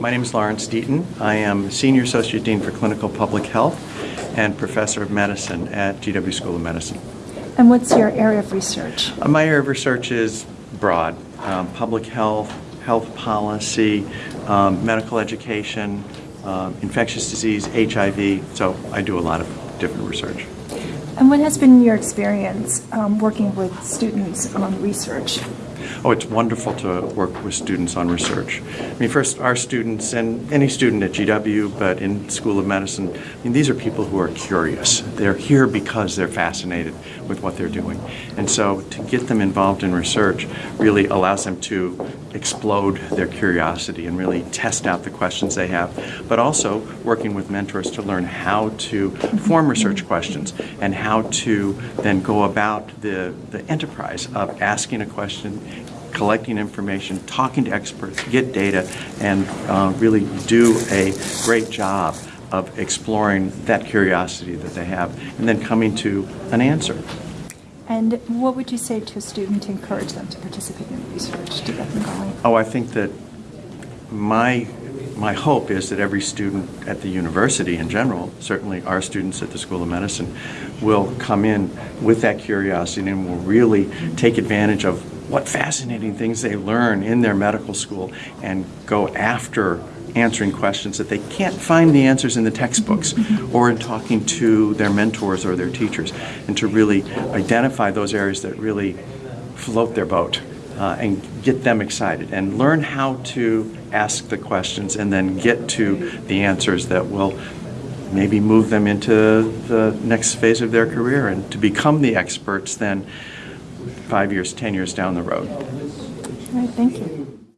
My name is Lawrence Deyton. I am Senior Associate Dean for Clinical Public Health and Professor of Medicine at GW School of Medicine. And what's your area of research? Uh, My area of research is broad. Um, Public health, health policy, um, medical education, um, infectious disease, HIV, so I do a lot of different research. And what has been your experience um, working with students on research? Oh, it's wonderful to work with students on research. I mean, first, our students, and any student at GW, but in School of Medicine, I mean, these are people who are curious. They're here because they're fascinated with what they're doing. And so to get them involved in research really allows them to explode their curiosity and really test out the questions they have, but also working with mentors to learn how to form research questions and how to then go about the, the enterprise of asking a question, collecting information, talking to experts, get data, and uh, really do a great job of exploring that curiosity that they have and then coming to an answer. And what would you say to a student to encourage them to participate in research, to get them going? Oh, I think that my my hope is that every student at the university in general, certainly our students at the School of Medicine, will come in with that curiosity and will really take advantage of what fascinating things they learn in their medical school and go after answering questions that they can't find the answers in the textbooks or in talking to their mentors or their teachers and to really identify those areas that really float their boat uh, and get them excited and learn how to ask the questions and then get to the answers that will maybe move them into the next phase of their career and to become the experts then five years, ten years down the road. All right, thank you.